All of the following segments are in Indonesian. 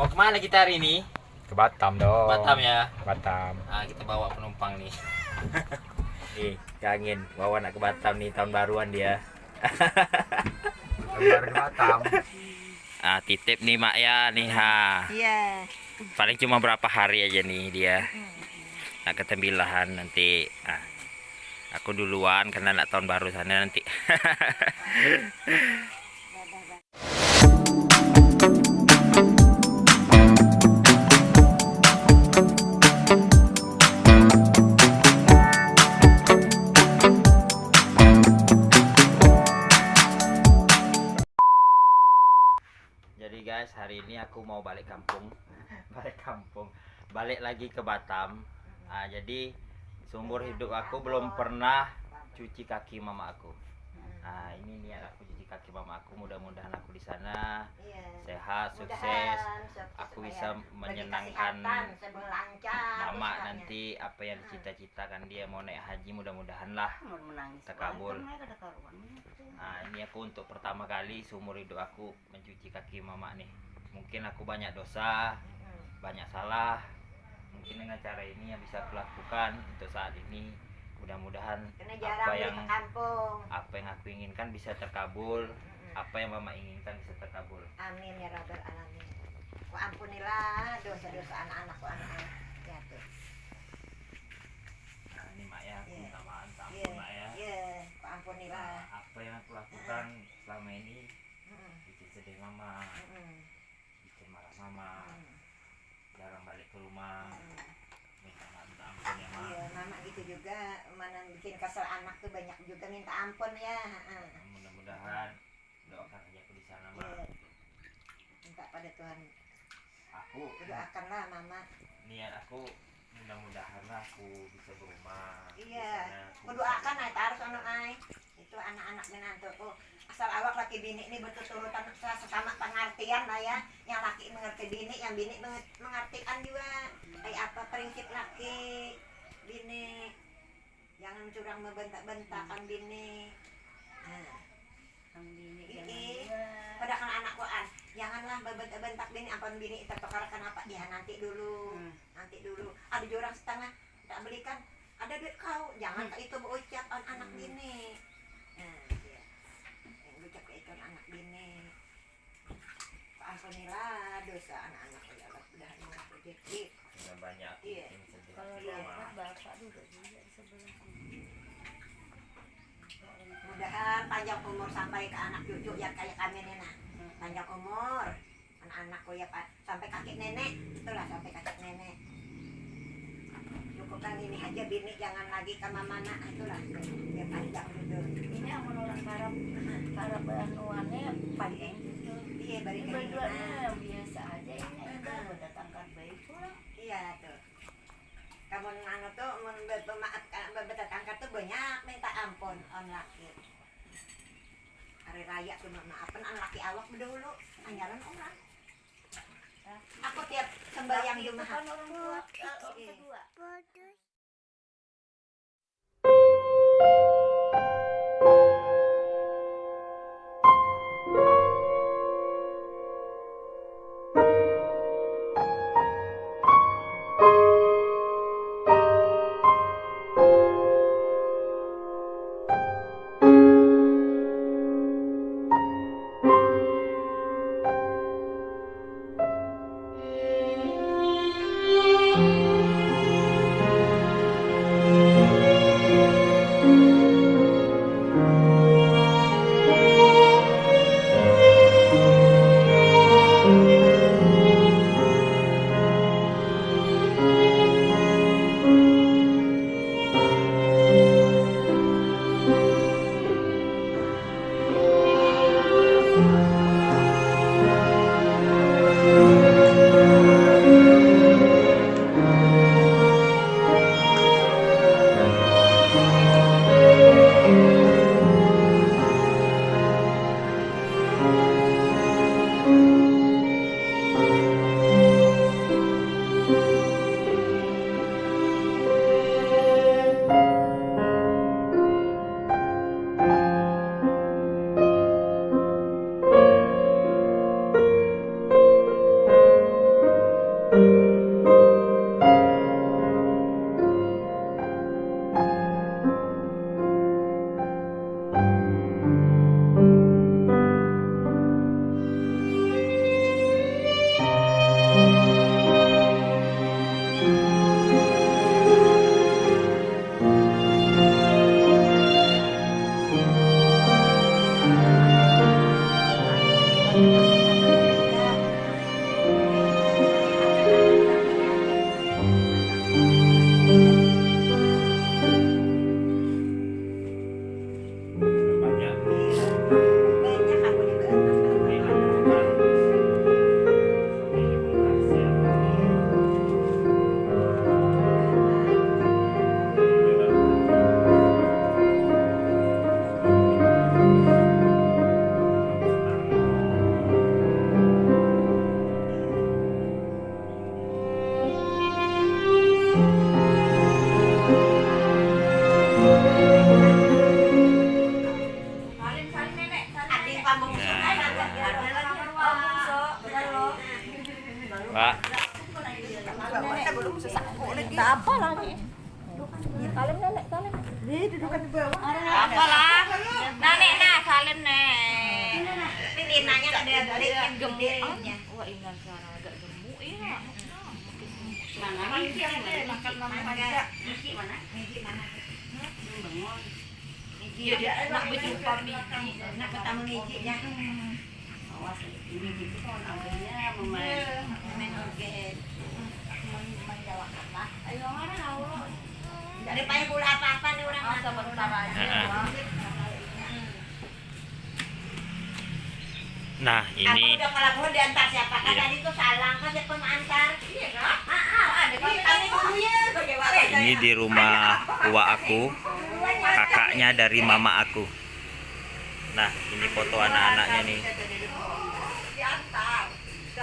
Mau ke mana kita hari ini? Ke Batam dong. Batam ya. Batam. Ah, kita bawa penumpang nih. nih, kangen bawa anak ke Batam nih tahun baruan dia. Baru ke Batam. Ah, titip nih Mak ya nih ha. Iya. Paling cuma berapa hari aja nih dia. Nak ke Tembilahan nanti. Ah. Aku duluan karena nak tahun baru sana nanti. mau balik kampung. balik kampung. Balik lagi ke Batam. Ah, jadi seumur hidup aku belum pernah cuci kaki mama aku. Nah, ini niat aku cuci kaki mama aku. Mudah-mudahan aku di sana Iya. sehat, sukses. Aku bisa menyenangkan Mama nanti apa yang dicita-citakan dia mau naik haji mudah-mudahan lah. Terkabul. Nah, ini aku untuk pertama kali seumur hidup aku mencuci kaki mama nih. Mungkin aku banyak dosa, Hmm. banyak salah. Mungkin dengan cara ini yang bisa aku lakukan untuk saat ini. Mudah-mudahan apa yang apa yang aku inginkan bisa terkabul, apa yang mama inginkan bisa terkabul. Amin ya rabbal alamin. Ku ampunilah dosa-dosa anak-anakku anak-anak. Ya tuh. Nah, ini mak ya, aku Iya. minta maaf, ampun mak ya. Iya, ku ampunilah. Nah, apa yang aku lakukan selama ini bikin sedih mama, bikin marah mama, Mm-mm. jarang balik ke rumah. Mm-mm. Minta minta ampun ya mak. Iya, mama gitu juga. Mana bikin kesel anak tuh banyak juga minta ampun ya. Mudah-mudahan doakan aja aku di sana mak. Iya. Minta pada Tuhan. Aku Doakanlah mama. niat aku mudah-mudahan lah aku bisa berumah. Iya. sana, aku Ku bisa- doakan ay taruh anak ay. Itu anak-anak menantuku. Asal awak laki bini ini bertuturutan sesama pengertian lah ya. Yang laki mengerti bini, yang bini menge- mengertikan juga. Kayak apa prinsip laki bini. Jangan curang membentak-bentakan bini. Nah, Ii, padahal anakku an, janganlah membentak-bentak bini, ampun bini tertukar kenapa dia nanti dulu, nanti dulu. Ada jurang setengah, tak belikan, ada duit kau, jangan ke itu berucap an anak bini. Nah, dia. Yang berucap ke itu anak bini. Ampunilah dosa anak-anak ya Allah, mudah murah rezeki. Sudah banyak. Iya. Kalau mama. bapak duduk juga di sebelah. Mudahan panjang umur sampai ke anak cucu ya kayak kami nih nah. Panjang umur. Anak-anakku ya Pak. Sampai kakek nenek. Itulah sampai kakek nenek. Cukupkan ini aja bini. Jangan lagi ke mana itulah ya panjang gitu. ini yang menurut karap karap anuannya panjang gitu Iya bari ini ke berduanya nah. yang biasa aja ini udah mendatangkan bayi pulang Iya tuh. Kamu anu tuh mun be- pemaaf bertetangga tuh banyak minta ampun on laki. Hari raya cuma maafin an laki awak dulu anjaran orang. Aku tiap sembahyang Jumat. kan orang tua eh, Iya. kedua Ini nanya ada yang gedenya. Wah, ingat sekarang agak gemuk ya. Mana? Miki ada makan mama pada. Miki mana? Miki mana? Iya dia nak berjumpa Miki, nak ketemu Miki nya. Awas ini Miki tuh namanya memain. Main organ. Ayo mana Allah. Dari payah pula apa-apa nih orang Ah, sebentar aja. Heeh. Hmm. Nah, Aku ini. udah kalau diantar siapa? Kan Iya. tadi tuh salang kan siapa mengantar. Iya kan? Ada kami dulu ini di rumah tua aku, kakaknya dari mama aku. Nah, ini foto anak-anaknya nih.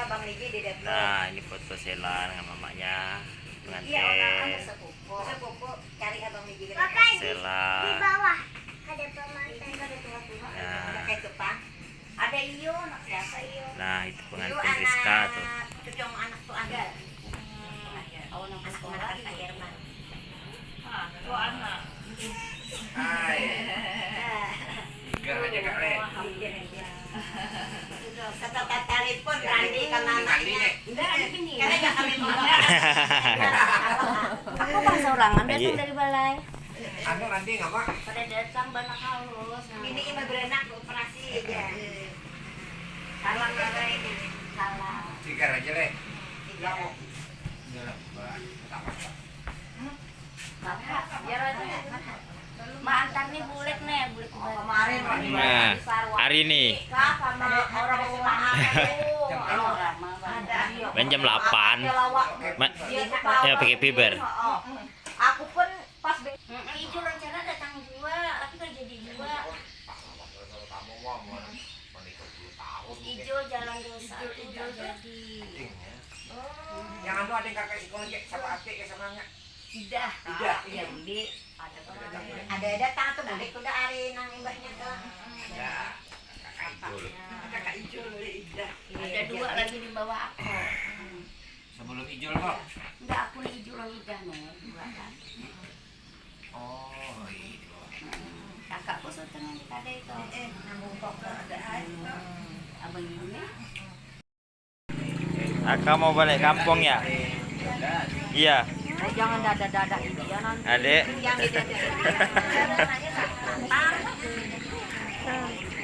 Bang Ligi di depan. Nah, ini foto Sela dengan mamanya. Iya, pengantin. Sela. bawah ada pemantai. Ada tua-tua. Nah. Ada kayak Jepang. Ada Iyo, anak siapa Iyo? Nah, itu Iyo pengantin Rizka tuh. Cucu sama anak tuh. Oh, Anak sekolah anak itu. Kak Herman. Tuh anak. Kata kata telepon Randi ke mamanya. Enggak, ada gini. Karena gak kami Aku pas sorangan Iya. datang dari balai. Anu nanti nggak pak? Pada datang banyak halus. Ini ima berenak operasi aja. Ini. salah. Tiga aja deh. Tiga. Bapak, biar aja. Ma antar nih bulet nih, bulet Kemarin Nah, hari ini sama orang jam 8. Ma- Dia ya pakai fiber. Aku pun pas be- Ijo rencana datang dua, tapi kan jadi dua. Ijo jalan desa, ijo jadi. Yang ada yang kakak sekolah sama ate kayak sama nggak? Tidak, Tidak. ya budi. Ada kemarin. ada datang tuh balik udah hari nang imbaknya tuh. Ya. Kakak Ijo Ida. Ada dua lagi di bawah aku. Sebelum ijol kok. Enggak, aku lagi dah nih, dua kan. Oh iya. Kakakku setengah ada itu. Eh, nambung kok ada Abang ini. Aka mau balik kampung ya? Iya, Oh, jangan dada-dada ini ya nanti. Adek.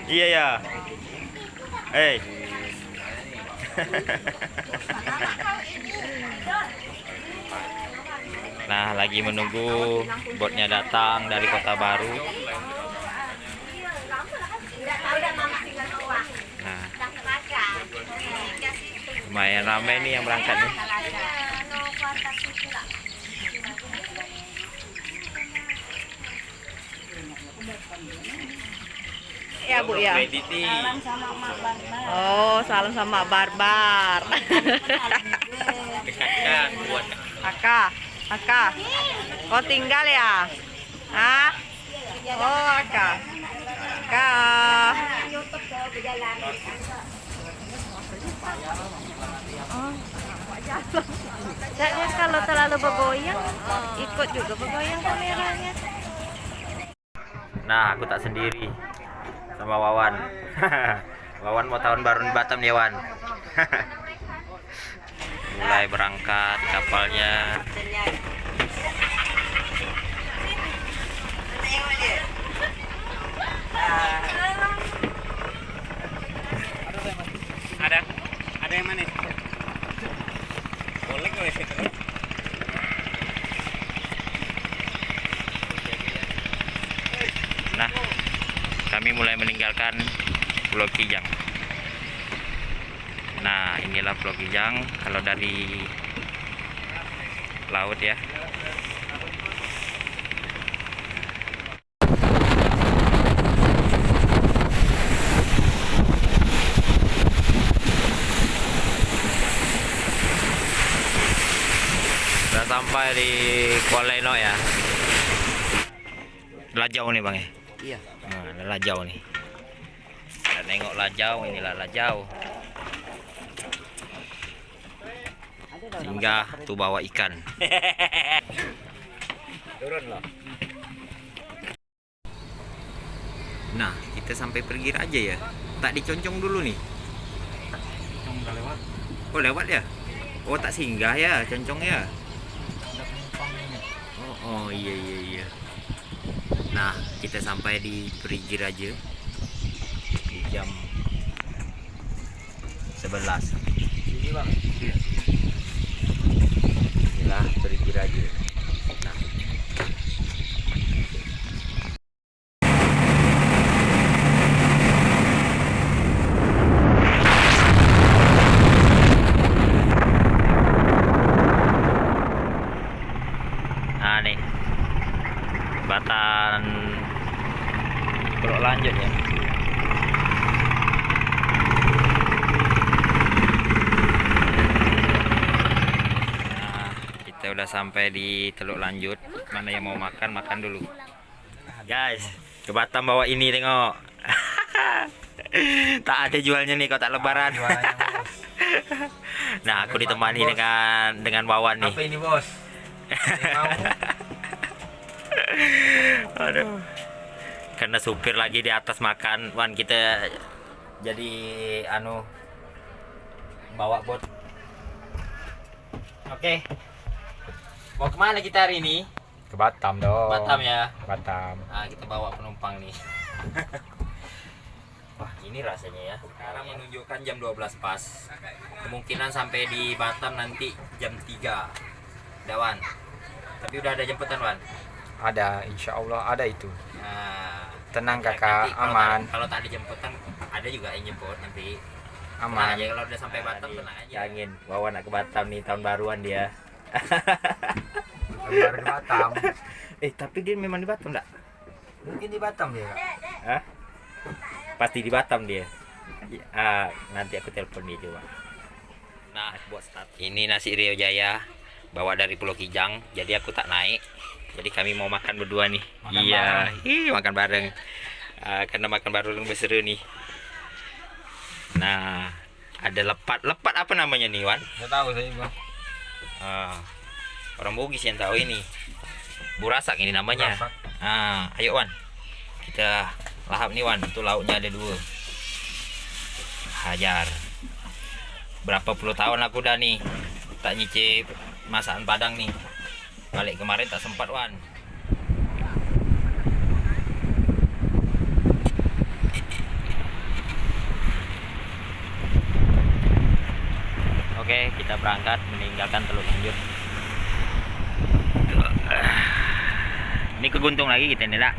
Iya ya. Hei. Nah, lagi menunggu botnya datang dari Kota Baru. Nah, lumayan ramai nih yang berangkat nih. Ya Bu ya. Diti. sama Mak Barbar. Oh, salam sama Barbar. Dekatkan buat Aka, Aka. Kau tinggal ya? Hah? Oh, Aka. Aka. Saya kalau terlalu bergoyang, ikut juga bergoyang kameranya. Nah, aku tak sendiri sama Wawan. Wawan mau tahun baru di Batam nih, Wan. Mulai berangkat kapalnya. Ada. Ada yang mana? Boleh kau itu. Nah, kami mulai meninggalkan Pulau Kijang. Nah, inilah Pulau Kijang kalau dari laut ya. Sudah sampai di Kuala Eno ya. Lajau nih bang ya. Iya. Nah, ada lajau nih. Kita tengok lajau, inilah lajau. Sehingga tuh bawa ikan. Turun loh. Nah, kita sampai pergi aja ya. Tak diconcong dulu nih. Lewat. Oh, lewat ya? Oh, tak singgah ya concong ya. Oh, oh iya iya iya. Nah, kita sampai di Perigi Raja di jam 11. Sini bang. Inilah Perigi Raja. Nah, Nah nih Jembatan Pulau lanjut ya Nah kita udah sampai di Teluk Lanjut. Mana yang mau makan makan dulu. Guys ke Batam bawa ini tengok. Tak ada jualnya nih kalau tak lebaran. Nah aku ditemani dengan dengan Wawan nih. Apa ini bos? Aduh. Karena supir lagi di atas makan, Wan kita jadi anu bawa bot. Oke. Mau ke mana kita hari ini? Ke Batam dong. Batam ya. Batam. Ah, kita bawa penumpang nih. Wah, ini rasanya ya. Sekarang menunjukkan jam 12 pas. Kemungkinan sampai di Batam nanti jam 3. Dawan. Tapi udah ada jemputan, Wan. Ada, insya Allah ada itu. Nah, Tenang Ya, kakak, nanti kalau aman, tak- Kalau tak dijemputan ada juga yang jemput nanti. Tenang aman. aja kalau udah sampai Batam tenang aja. Angin, bawa anak ke Batam nih tahun baruan dia. Baru di Batam. eh tapi dia memang di Batam enggak? Mungkin di Batam dia. Hah? Pasti di Batam dia. Ya, ah, nanti aku telepon dia coba. Nah, buat start. Ini nasi Rio Jaya bawa dari Pulau Kijang. Jadi aku tak naik. Jadi kami mau makan berdua nih. Makan iya, Ih, makan bareng. Ah, karena makan bareng lebih seru nih. Nah, ada lepat. Lepat apa namanya nih, Wan? Nggak tahu saya bang. Ah, orang Bugis yang tahu ini. Burasak ini namanya. Burasak. Ah, ayo Wan. Kita lahap nih Wan. Itu lauknya ada dua. Hajar. Berapa puluh tahun aku udah nih tak nyicip masakan Padang nih. Balik kemarin tak sempat Wan. Oke, kita berangkat meninggalkan Teluk Lanjut. Ini keguntung lagi kita nih, Lak.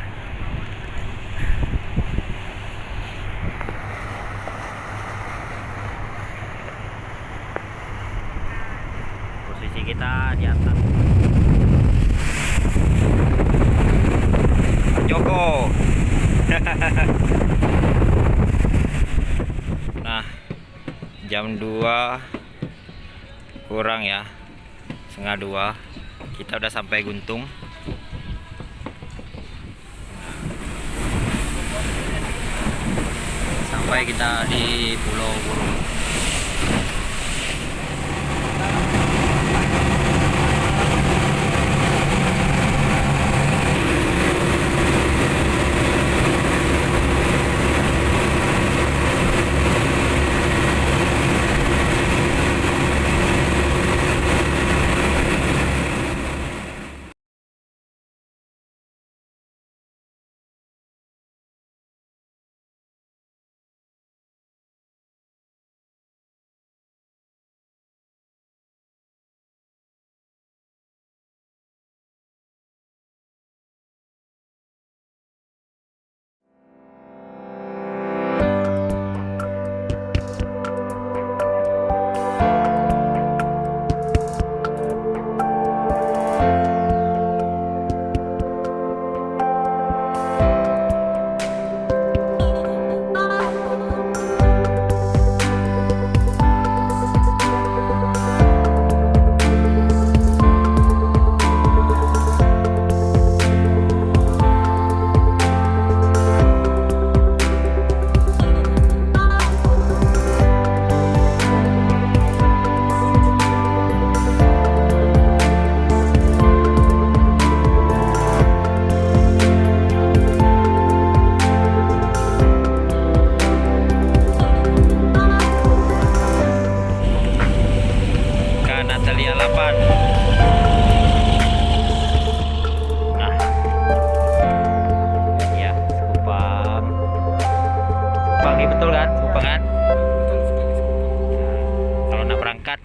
Posisi kita di atas. Joko. nah, jam 2 kurang ya. Setengah dua. Kita udah sampai Guntung. Sampai kita di Pulau Burung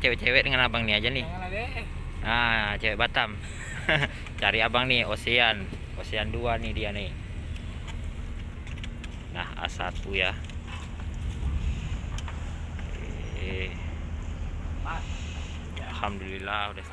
cewek-cewek dengan abang nih aja nih. Nah, cewek Batam. Cari abang nih Ocean. Ocean 2 nih dia nih. Nah, A1 ya. Oke. Alhamdulillah udah.